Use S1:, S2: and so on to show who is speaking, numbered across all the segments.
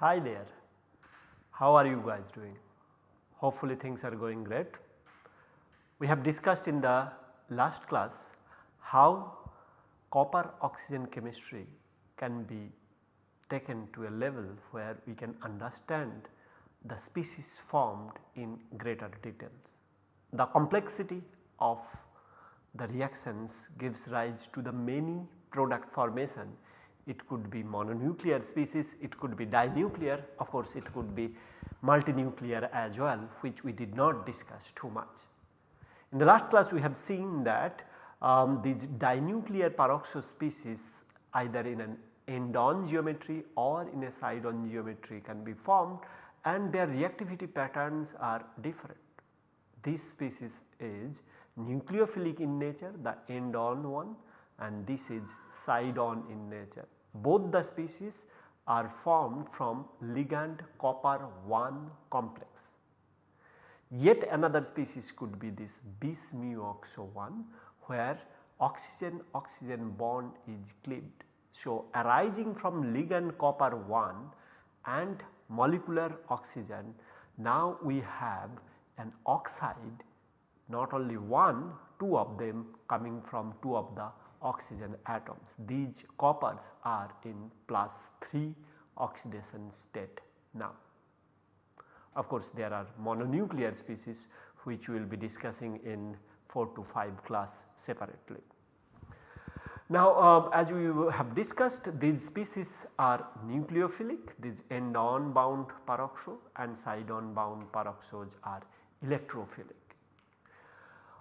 S1: Hi there, how are you guys doing? Hopefully things are going great. We have discussed in the last class how copper oxygen chemistry can be taken to a level where we can understand the species formed in greater details. The complexity of the reactions gives rise to the many product formation it could be mononuclear species, it could be dinuclear, of course it could be multinuclear as well which we did not discuss too much. In the last class we have seen that um, these dinuclear peroxo species either in an end on geometry or in a side on geometry can be formed and their reactivity patterns are different. This species is nucleophilic in nature the end on one and this is side on in nature. Both the species are formed from ligand copper 1 complex. Yet another species could be this bis mu oxo 1 where oxygen oxygen bond is cleaved. So, arising from ligand copper 1 and molecular oxygen now we have an oxide not only one two of them coming from two of the oxygen atoms. These coppers are in plus 3 oxidation state now. Of course, there are mononuclear species which we will be discussing in 4 to 5 class separately. Now, uh, as we have discussed these species are nucleophilic, these end on bound peroxo and side on bound peroxos are electrophilic.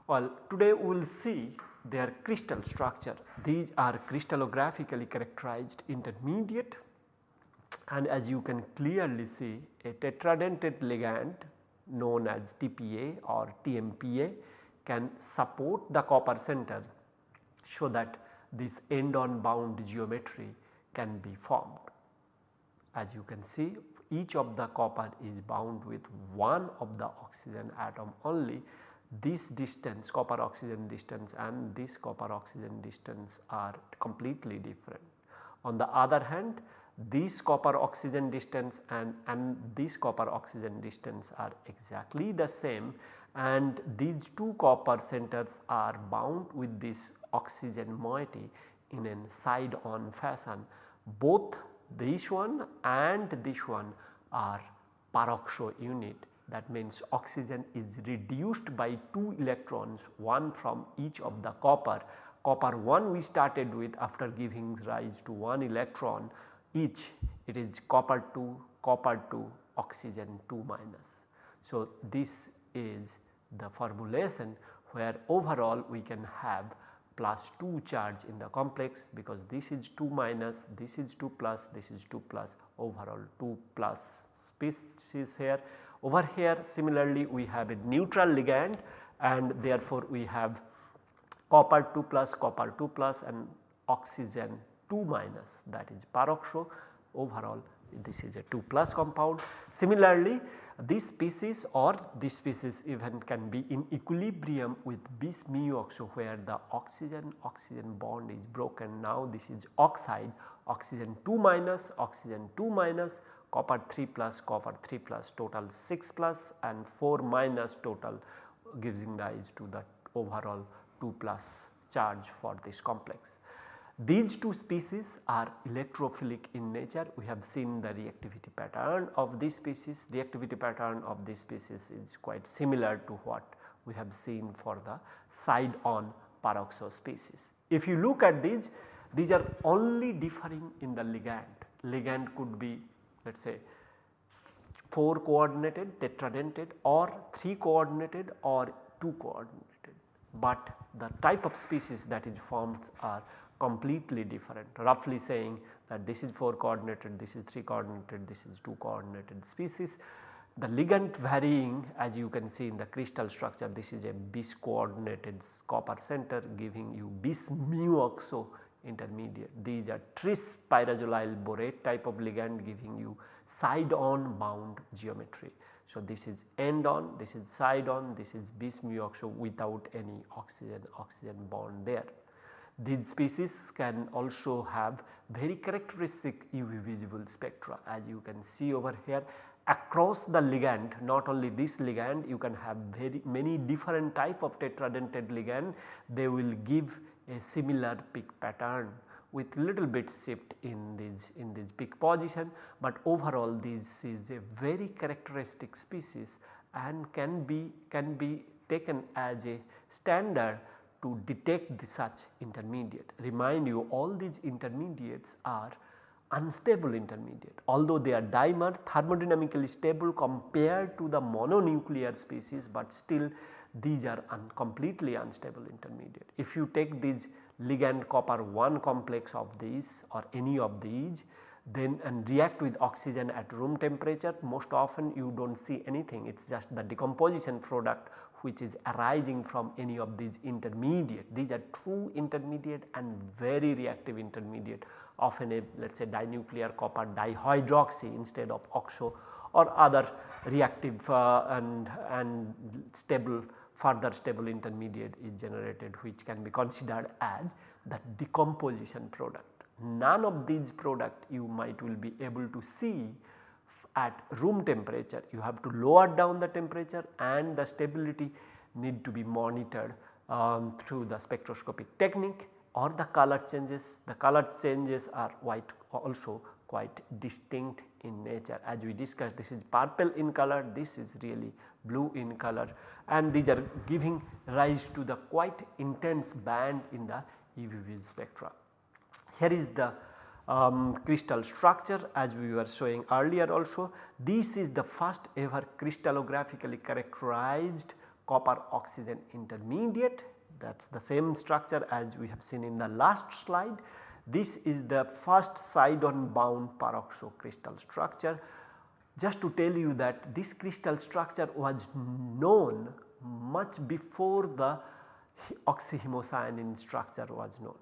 S1: Well, today we will see their crystal structure. These are crystallographically characterized intermediate and as you can clearly see a tetradentate ligand known as TPA or TMPA can support the copper center so that this end on bound geometry can be formed. As you can see each of the copper is bound with one of the oxygen atom only this distance copper oxygen distance and this copper oxygen distance are completely different. On the other hand this copper oxygen distance and, and this copper oxygen distance are exactly the same and these two copper centers are bound with this oxygen moiety in a side on fashion. Both this one and this one are peroxo unit that means oxygen is reduced by 2 electrons one from each of the copper. Copper 1 we started with after giving rise to 1 electron each it is copper 2 copper 2 oxygen 2 minus. So, this is the formulation where overall we can have plus 2 charge in the complex because this is 2 minus this is 2 plus this is 2 plus overall 2 plus species here. Over here similarly we have a neutral ligand and therefore we have copper 2 plus copper 2 plus and oxygen 2 minus. That is peroxo overall this is a 2 plus compound. Similarly this species or this species even can be in equilibrium with bis oxo where the oxygen oxygen bond is broken now this is oxide oxygen 2 minus oxygen 2 minus copper 3 plus copper 3 plus total 6 plus and 4 minus total giving rise to the overall 2 plus charge for this complex. These two species are electrophilic in nature. We have seen the reactivity pattern of this species. Reactivity pattern of this species is quite similar to what we have seen for the side on peroxo species. If you look at these these are only differing in the ligand. Ligand could be let us say 4 coordinated tetradentate or 3 coordinated or 2 coordinated, but the type of species that is formed are completely different roughly saying that this is 4 coordinated, this is 3 coordinated, this is 2 coordinated species. The ligand varying as you can see in the crystal structure this is a bis coordinated copper center giving you bis mu oxo intermediate. These are tris pyrazolyl borate type of ligand giving you side on bound geometry. So, this is end on, this is side on, this is bis mu oxo without any oxygen oxygen bond there. These species can also have very characteristic UV visible spectra as you can see over here. Across the ligand not only this ligand you can have very many different type of tetradentate ligand. They will give a similar peak pattern with little bit shift in this in this peak position, but overall this is a very characteristic species and can be can be taken as a standard to detect the such intermediate. Remind you all these intermediates are unstable intermediate although they are dimer thermodynamically stable compared to the mononuclear species, but still these are un completely unstable intermediate. If you take these ligand copper 1 complex of these or any of these then and react with oxygen at room temperature most often you do not see anything it is just the decomposition product which is arising from any of these intermediate. These are true intermediate and very reactive intermediate often a let us say dinuclear copper dihydroxy instead of oxo or other reactive uh, and, and stable further stable intermediate is generated which can be considered as the decomposition product. None of these product you might will be able to see at room temperature you have to lower down the temperature and the stability need to be monitored um, through the spectroscopic technique or the color changes. The color changes are quite also quite distinct in nature as we discussed this is purple in color this is really blue in color and these are giving rise to the quite intense band in the UV spectra. Here is the um, crystal structure as we were showing earlier also. This is the first ever crystallographically characterized copper oxygen intermediate that is the same structure as we have seen in the last slide. This is the first side on bound peroxo crystal structure. Just to tell you that this crystal structure was known much before the oxyhemocyanin structure was known.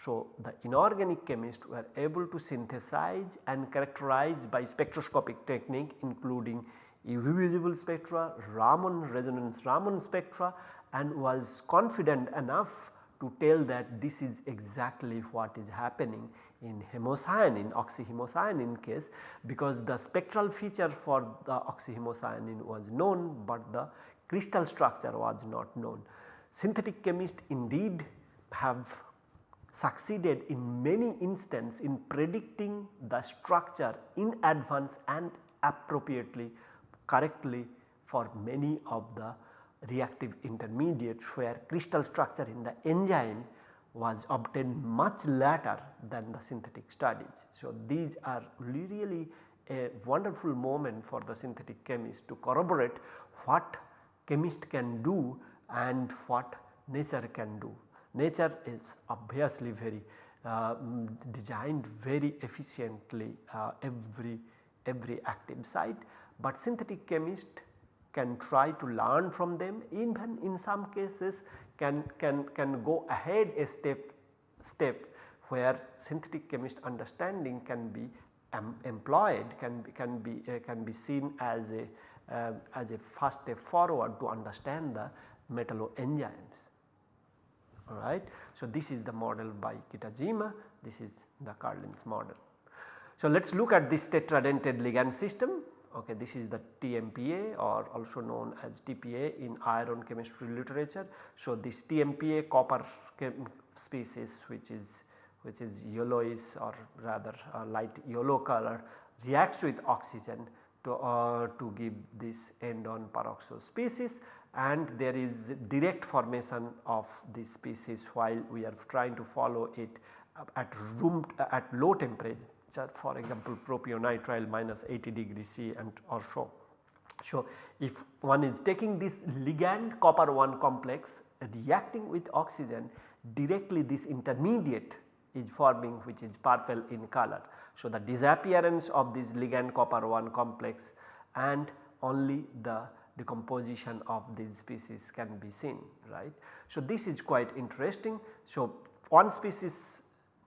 S1: So, the inorganic chemists were able to synthesize and characterize by spectroscopic technique including UV visible spectra, Raman resonance Raman spectra and was confident enough to tell that this is exactly what is happening in hemocyanin oxyhemocyanin case because the spectral feature for the oxyhemocyanin was known, but the crystal structure was not known. Synthetic chemists indeed have succeeded in many instances in predicting the structure in advance and appropriately correctly for many of the reactive intermediates where crystal structure in the enzyme was obtained much later than the synthetic studies. So, these are really a wonderful moment for the synthetic chemist to corroborate what chemist can do and what nature can do. Nature is obviously very uh, designed very efficiently uh, every, every active site, but synthetic chemist can try to learn from them. Even in some cases can, can, can go ahead a step, step where synthetic chemist understanding can be um, employed can be, can be, uh, can be seen as a, uh, as a first step forward to understand the metalloenzymes alright. So, this is the model by Kitajima, this is the Karlin's model. So, let us look at this tetradentate ligand system okay this is the TMPA or also known as TPA in iron chemistry literature. So, this TMPA copper species which is which is yellowish or rather light yellow color reacts with oxygen to, uh, to give this end on peroxo species and there is direct formation of this species while we are trying to follow it at room at low temperature for example propionitrile minus 80 degree C and or so. So, if one is taking this ligand copper 1 complex reacting with oxygen directly this intermediate is forming which is purple in color. So, the disappearance of this ligand copper 1 complex and only the decomposition of these species can be seen right. So, this is quite interesting. So, one species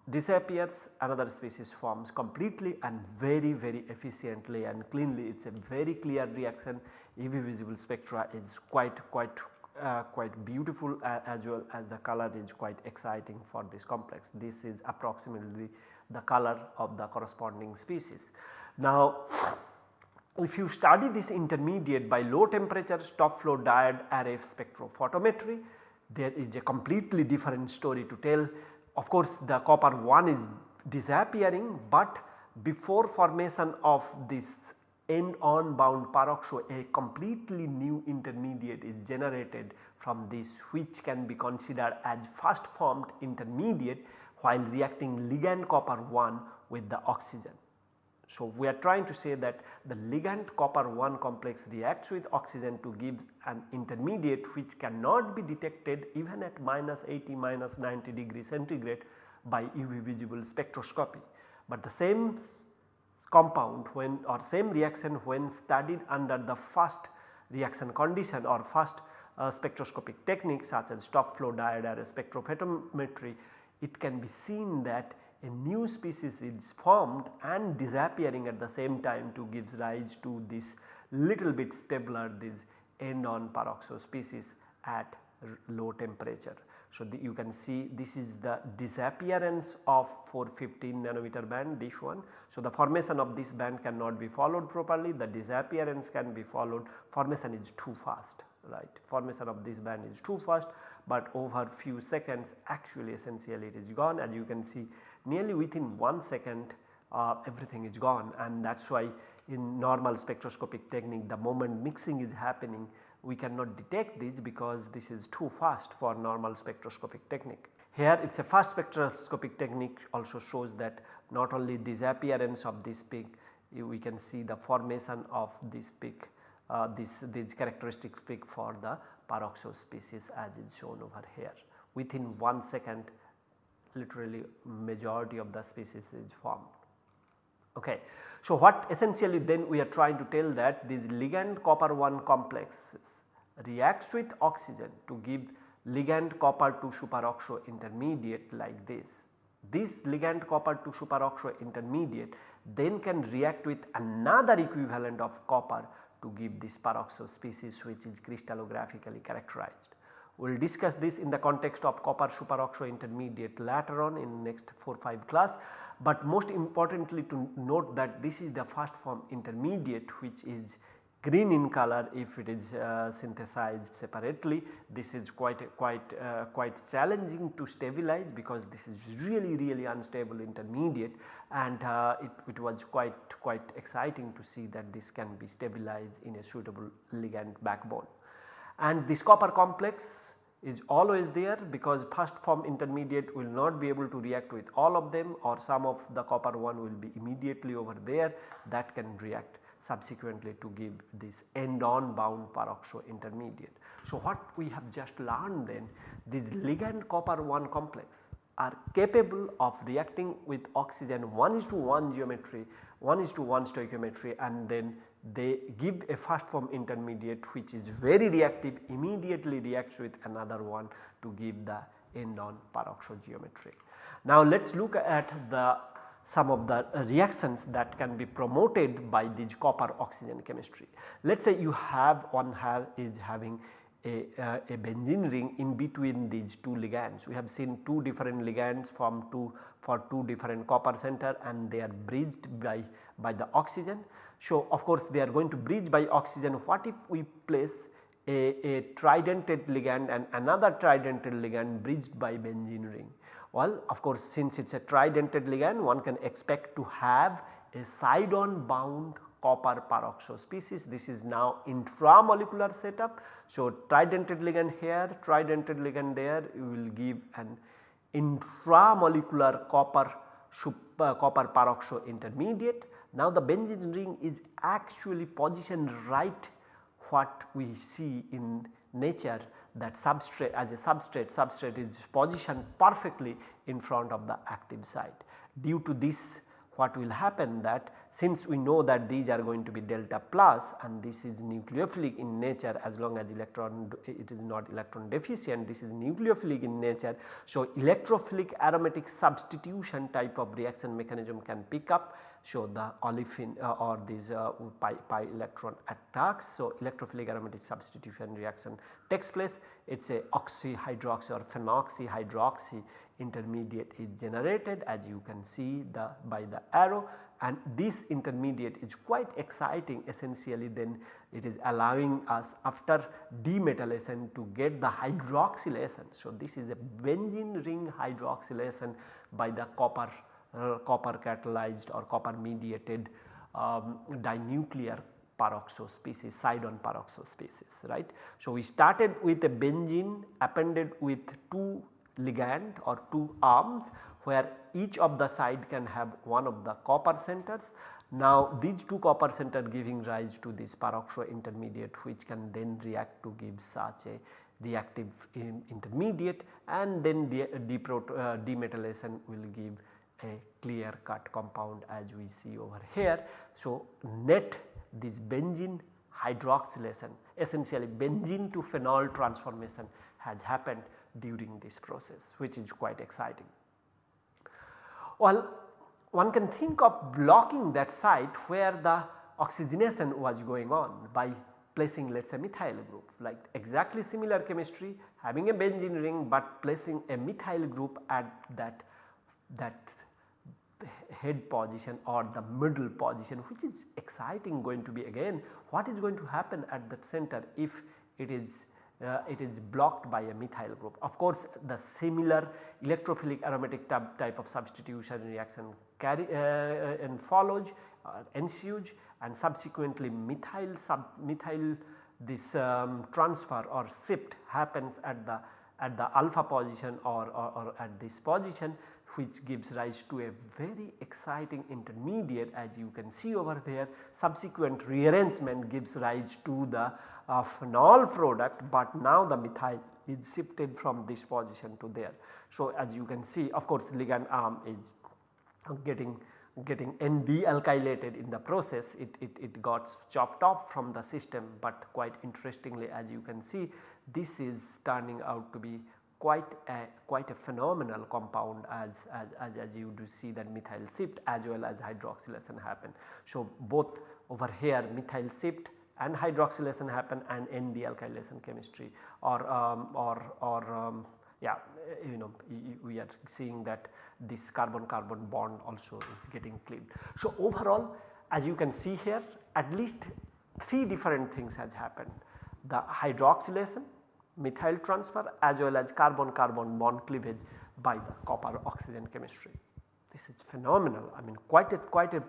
S1: disappears another species forms completely and very very efficiently and cleanly it is a very clear reaction UV visible spectra is quite quite uh, quite beautiful uh, as well as the color is quite exciting for this complex. This is approximately the color of the corresponding species. Now if you study this intermediate by low temperature stop flow diode array spectrophotometry there is a completely different story to tell. Of course the copper 1 is disappearing but before formation of this end on bound peroxo a completely new intermediate is generated from this which can be considered as first formed intermediate while reacting ligand copper 1 with the oxygen. So, we are trying to say that the ligand copper 1 complex reacts with oxygen to give an intermediate which cannot be detected even at minus 80 minus 90 degree centigrade by UV visible spectroscopy. But the same compound when or same reaction when studied under the first reaction condition or first uh, spectroscopic technique such as stop flow diode array spectrophotometry, it can be seen that a new species is formed and disappearing at the same time to gives rise to this little bit stabler this end on peroxo species at low temperature. So, the, you can see this is the disappearance of 415 nanometer band this one. So, the formation of this band cannot be followed properly the disappearance can be followed formation is too fast right formation of this band is too fast but over few seconds actually essentially it is gone as you can see nearly within 1 second uh, everything is gone and that is why in normal spectroscopic technique the moment mixing is happening we cannot detect this because this is too fast for normal spectroscopic technique. Here it is a fast spectroscopic technique also shows that not only disappearance of this peak we can see the formation of this peak uh, this these characteristics peak for the peroxo species as is shown over here within 1 second literally majority of the species is formed. Okay. So, what essentially then we are trying to tell that these ligand copper 1 complexes reacts with oxygen to give ligand copper 2 superoxo intermediate like this. This ligand copper 2 superoxo intermediate then can react with another equivalent of copper to give this peroxo species which is crystallographically characterized. We will discuss this in the context of copper superoxo intermediate later on in next 4 5 class. But most importantly to note that this is the first form intermediate which is green in color if it is uh, synthesized separately. This is quite quite uh, quite challenging to stabilize because this is really really unstable intermediate and uh, it, it was quite quite exciting to see that this can be stabilized in a suitable ligand backbone and this copper complex is always there because first form intermediate will not be able to react with all of them or some of the copper one will be immediately over there that can react subsequently to give this end on bound peroxo intermediate. So, what we have just learned then this ligand copper 1 complex are capable of reacting with oxygen 1 is to 1 geometry 1 is to 1 stoichiometry and then they give a first form intermediate which is very reactive immediately reacts with another one to give the end on peroxo geometry. Now let us look at the some of the reactions that can be promoted by this copper oxygen chemistry. Let us say you have one have is having a, uh, a benzene ring in between these two ligands. We have seen two different ligands from two for two different copper center and they are bridged by, by the oxygen. So, of course, they are going to bridge by oxygen what if we place a, a tridentate ligand and another tridentate ligand bridged by benzene ring. Well, of course, since it is a tridentate ligand one can expect to have a side on bound copper peroxo species. This is now intramolecular setup. So, tridentate ligand here, tridentate ligand there you will give an intramolecular copper super, uh, copper peroxo intermediate. Now, the benzene ring is actually positioned right what we see in nature that substrate as a substrate, substrate is positioned perfectly in front of the active site. Due to this what will happen that since we know that these are going to be delta plus and this is nucleophilic in nature as long as electron it is not electron deficient this is nucleophilic in nature. So, electrophilic aromatic substitution type of reaction mechanism can pick up show the olefin uh, or these uh, pi, pi electron attacks. So, electrophilic aromatic substitution reaction takes place it is a oxyhydroxy or phenoxy hydroxy intermediate is generated as you can see the by the arrow and this intermediate is quite exciting essentially then it is allowing us after demetallation to get the hydroxylation. So, this is a benzene ring hydroxylation by the copper copper catalyzed or copper mediated um, dinuclear peroxo species side-on peroxo species right. So, we started with a benzene appended with 2 ligand or 2 arms where each of the side can have one of the copper centers. Now these two copper center giving rise to this peroxo intermediate which can then react to give such a reactive intermediate and then de, uh, will give a clear cut compound as we see over here. So net this benzene hydroxylation essentially benzene to phenol transformation has happened during this process which is quite exciting. Well one can think of blocking that site where the oxygenation was going on by placing let us say methyl group like exactly similar chemistry having a benzene ring but placing a methyl group at that that head position or the middle position which is exciting going to be again what is going to happen at that center if it is uh, it is blocked by a methyl group. Of course, the similar electrophilic aromatic type type of substitution reaction carry uh, uh, and follows uh, ensues and subsequently methyl sub methyl this um, transfer or shift happens at the at the alpha position or, or, or at this position which gives rise to a very exciting intermediate as you can see over there subsequent rearrangement gives rise to the uh, phenol product but now the methyl is shifted from this position to there. So, as you can see of course ligand arm is getting getting N-dealkylated in the process it, it, it got chopped off from the system but quite interestingly as you can see this is turning out to be quite a quite a phenomenal compound as, as, as, as you do see that methyl shift as well as hydroxylation happen. So, both over here methyl shift and hydroxylation happen and ND alkylation chemistry or um, or or um, yeah you know we are seeing that this carbon carbon bond also is getting cleaved. So, overall as you can see here at least 3 different things has happened the hydroxylation methyl transfer as well as carbon carbon bond cleavage by the copper oxygen chemistry. This is phenomenal. I mean quite a quite a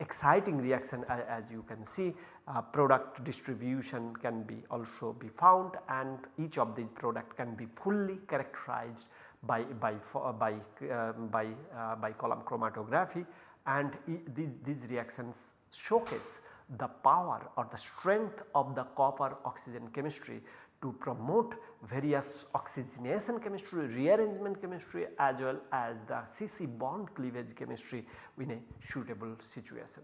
S1: exciting reaction as, as you can see. Uh, product distribution can be also be found and each of the product can be fully characterized by by uh, by uh, by, uh, by column chromatography. And these, these reactions showcase the power or the strength of the copper oxygen chemistry to promote various oxygenation chemistry, rearrangement chemistry as well as the CC bond cleavage chemistry in a suitable situation.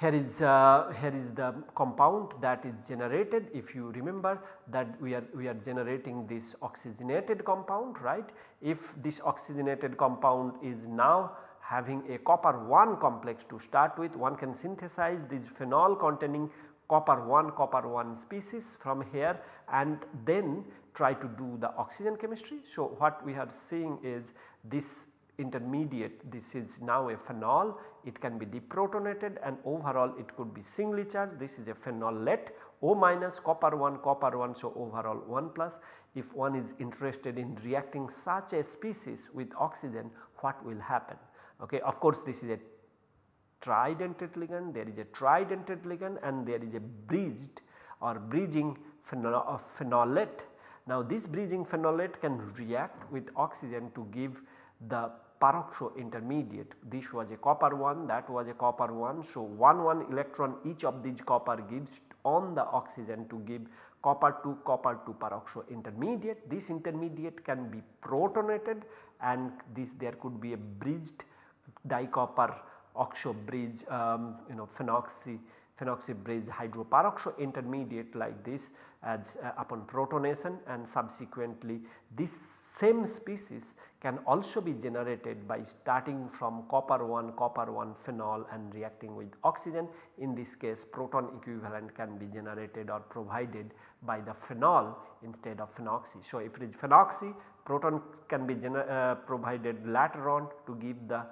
S1: Here is, uh, here is the compound that is generated if you remember that we are, we are generating this oxygenated compound right. If this oxygenated compound is now having a copper 1 complex to start with one can synthesize this phenol containing copper 1 copper 1 species from here and then try to do the oxygen chemistry. So, what we are seeing is this intermediate this is now a phenol it can be deprotonated and overall it could be singly charged this is a phenolate O minus copper 1 copper 1 so overall 1 plus if one is interested in reacting such a species with oxygen what will happen. Okay. Of course, this is a tridentate ligand, there is a tridentate ligand and there is a bridged or bridging phenol uh, phenolate. Now this bridging phenolate can react with oxygen to give the peroxo intermediate. This was a copper 1, that was a copper 1. So 1 1 electron each of these copper gives on the oxygen to give copper 2 copper 2 peroxo intermediate. This intermediate can be protonated and this there could be a bridged dicopper oxo bridge um, you know phenoxy phenoxy bridge hydroperoxo intermediate like this as uh, upon protonation and subsequently this same species can also be generated by starting from copper 1 copper 1 phenol and reacting with oxygen. In this case proton equivalent can be generated or provided by the phenol instead of phenoxy. So, if it is phenoxy proton can be uh, provided later on to give the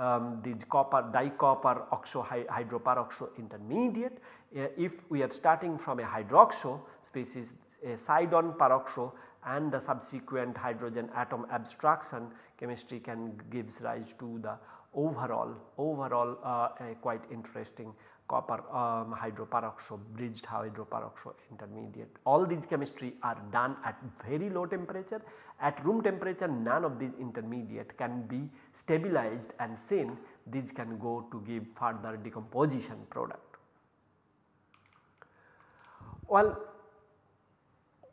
S1: um, the copper dicopper oxo hydroperoxo intermediate. Uh, if we are starting from a hydroxo species a side-on peroxo and the subsequent hydrogen atom abstraction chemistry can gives rise to the overall overall uh, quite interesting copper um, hydroperoxo bridged hydroperoxo intermediate. All these chemistry are done at very low temperature. At room temperature none of these intermediate can be stabilized and seen these can go to give further decomposition product. Well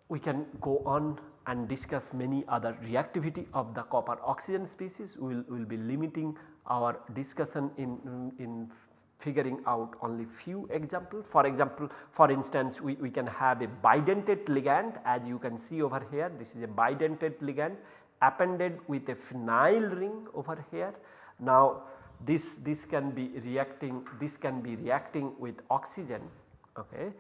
S1: we can go on and discuss many other reactivity of the copper oxygen species. We will we'll be limiting our discussion in, in figuring out only few example. For example, for instance we, we can have a bidentate ligand as you can see over here this is a bidentate ligand appended with a phenyl ring over here. Now this, this can be reacting this can be reacting with oxygen okay,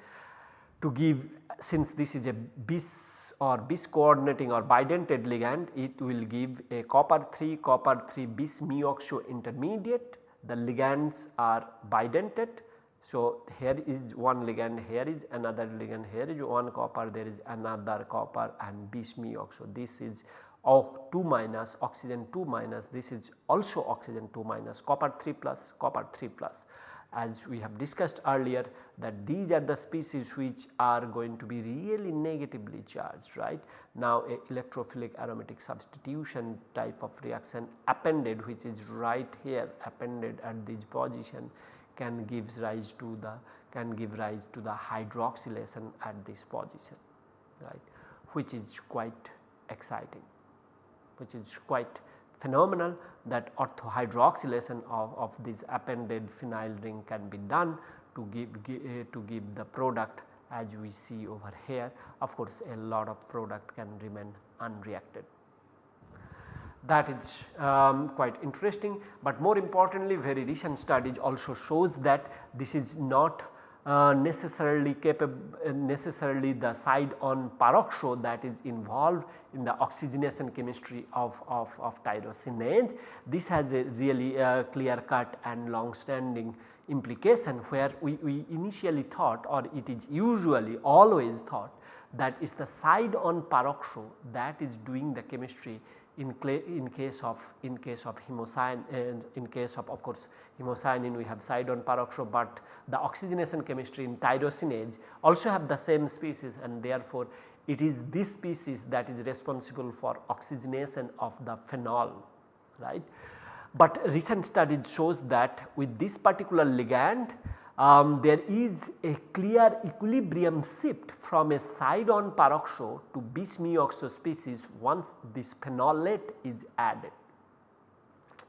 S1: to give since this is a bis or bis coordinating or bidentate ligand it will give a copper 3 copper 3 bis mu oxo intermediate the ligands are bidentate. So, here is one ligand, here is another ligand, here is one copper, there is another copper and bismuth. mioxo. This is O 2 minus oxygen 2 minus this is also oxygen 2 minus copper 3 plus copper 3 plus as we have discussed earlier that these are the species which are going to be really negatively charged right. Now a electrophilic aromatic substitution type of reaction appended which is right here appended at this position can gives rise to the can give rise to the hydroxylation at this position right which is quite exciting which is quite phenomenal that orthohydroxylation of, of this appended phenyl ring can be done to give, give uh, to give the product as we see over here. Of course, a lot of product can remain unreacted. That is um, quite interesting, but more importantly very recent studies also shows that this is not uh, necessarily capable uh, necessarily the side on peroxo that is involved in the oxygenation chemistry of, of, of tyrosinase. This has a really uh, clear cut and long standing implication where we, we initially thought or it is usually always thought that is the side on peroxo that is doing the chemistry in, in case of in case of hemocyanin in case of of course hemocyanin we have side on peroxo but the oxygenation chemistry in tyrosinase also have the same species and therefore it is this species that is responsible for oxygenation of the phenol right. But recent studies shows that with this particular ligand um, there is a clear equilibrium shift from a side on peroxo to bis mu oxo species once this phenolate is added.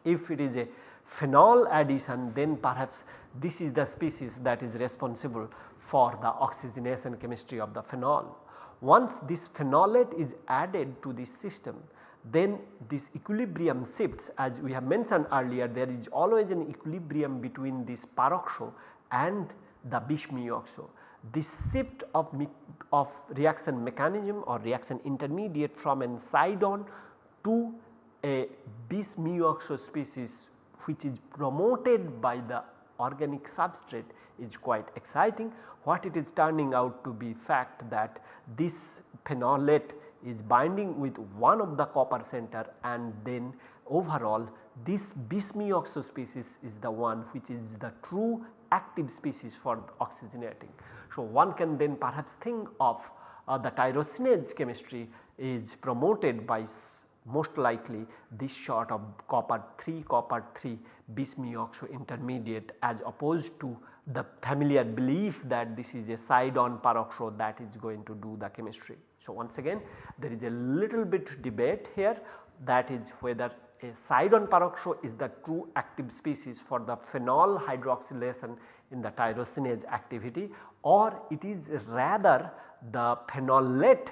S1: If it is a phenol addition then perhaps this is the species that is responsible for the oxygenation chemistry of the phenol. Once this phenolate is added to this system then this equilibrium shifts as we have mentioned earlier there is always an equilibrium between this peroxo and the bis-mu-oxo. This shift of, of reaction mechanism or reaction intermediate from an side-on to a bis-mu-oxo species which is promoted by the organic substrate is quite exciting. What it is turning out to be fact that this phenolate is binding with one of the copper center and then overall this bis-mioxo species is the one which is the true active species for oxygenating. So, one can then perhaps think of uh, the tyrosinase chemistry is promoted by most likely this sort of copper 3 copper 3 bis-mu-oxo intermediate as opposed to the familiar belief that this is a side on peroxo that is going to do the chemistry. So, once again there is a little bit debate here that is whether a side-on peroxo is the true active species for the phenol hydroxylation in the tyrosinase activity or it is rather the phenolate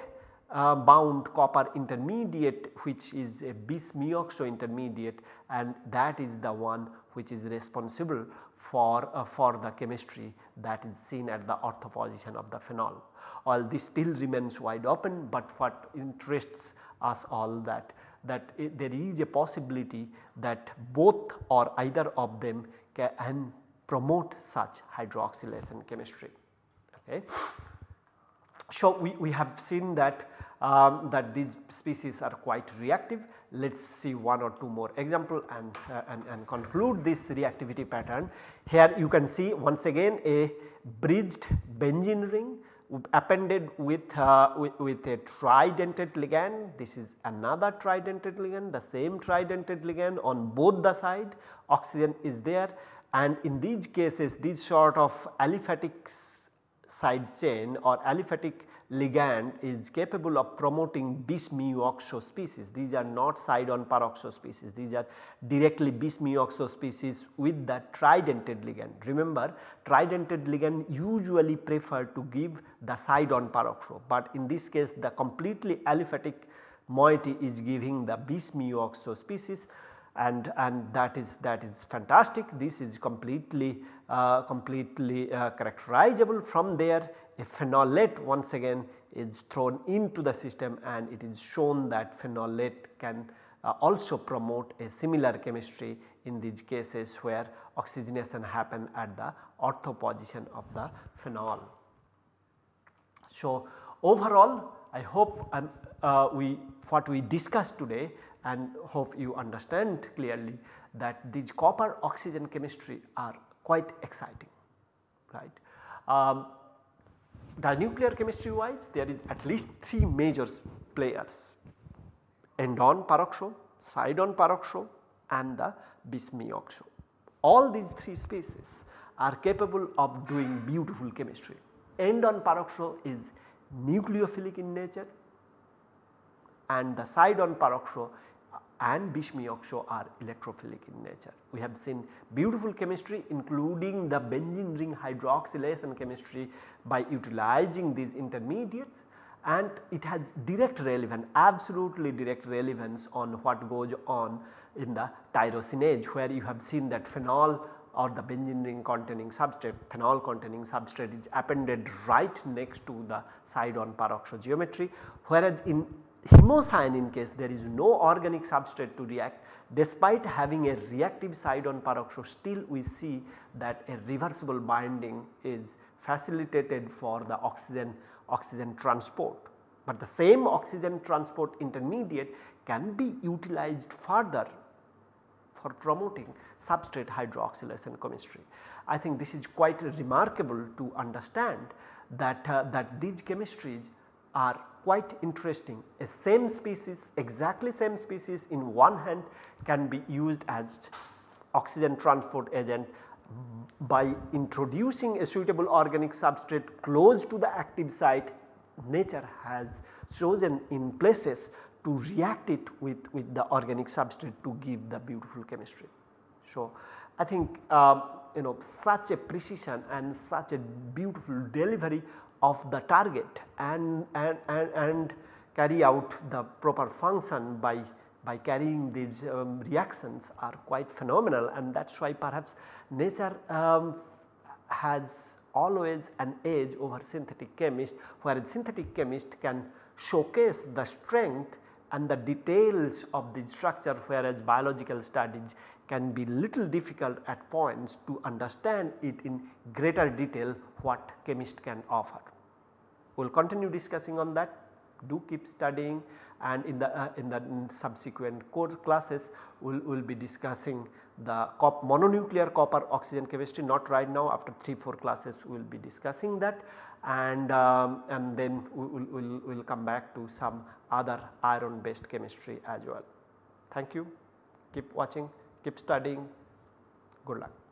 S1: uh, bound copper intermediate which is a bis muoxo intermediate and that is the one which is responsible for, uh, for the chemistry that is seen at the ortho position of the phenol. All this still remains wide open, but what interests us all that that it, there is a possibility that both or either of them can promote such hydroxylation chemistry. Okay. So, we, we have seen that um, that these species are quite reactive. Let us see one or two more example and, uh, and, and conclude this reactivity pattern. Here you can see once again a bridged benzene ring appended with, uh, with, with, a tridentate ligand. This is another tridentate ligand, the same tridentate ligand on both the side oxygen is there and in these cases these sort of aliphatic side chain or aliphatic ligand is capable of promoting bis mu oxo species. These are not side on peroxo species, these are directly bis mu oxo species with the tridentate ligand. Remember tridentate ligand usually prefer to give the side on peroxo, but in this case the completely aliphatic moiety is giving the bis mu oxo species and, and that is that is fantastic. This is completely uh, completely uh, characterizable from there a phenolate once again is thrown into the system and it is shown that phenolate can uh, also promote a similar chemistry in these cases where oxygenation happen at the ortho position of the phenol. So, overall I hope um, uh, we what we discussed today and hope you understand clearly that these copper oxygen chemistry are quite exciting right. Um, the nuclear chemistry wise there is at least 3 major players end on peroxo, side on peroxo and the bismuoxo. All these 3 species are capable of doing beautiful chemistry. End on peroxo is nucleophilic in nature and the side on peroxo and bismuoxo are electrophilic in nature. We have seen beautiful chemistry including the benzene ring hydroxylation chemistry by utilizing these intermediates and it has direct relevance absolutely direct relevance on what goes on in the tyrosinase where you have seen that phenol or the benzene ring containing substrate phenol containing substrate is appended right next to the side on peroxo geometry whereas in Hemocyanin case there is no organic substrate to react despite having a reactive side on peroxo still we see that a reversible binding is facilitated for the oxygen oxygen transport. But the same oxygen transport intermediate can be utilized further for promoting substrate hydroxylation chemistry. I think this is quite remarkable to understand that, uh, that these chemistries are quite interesting. A same species exactly same species in one hand can be used as oxygen transport agent by introducing a suitable organic substrate close to the active site nature has chosen in places to react it with, with the organic substrate to give the beautiful chemistry. So, I think uh, you know such a precision and such a beautiful delivery of the target and, and, and, and carry out the proper function by, by carrying these um, reactions are quite phenomenal. And that is why perhaps nature um, has always an edge over synthetic chemist whereas synthetic chemist can showcase the strength and the details of the structure whereas biological studies can be little difficult at points to understand it in greater detail what chemist can offer. We will continue discussing on that. Do keep studying and in the uh, in the subsequent core classes we will we'll be discussing the cop mononuclear copper oxygen chemistry not right now. After 3 4 classes we will be discussing that. And um, and then we will we'll, we'll come back to some other iron based chemistry as well. Thank you. Keep watching keep studying good luck.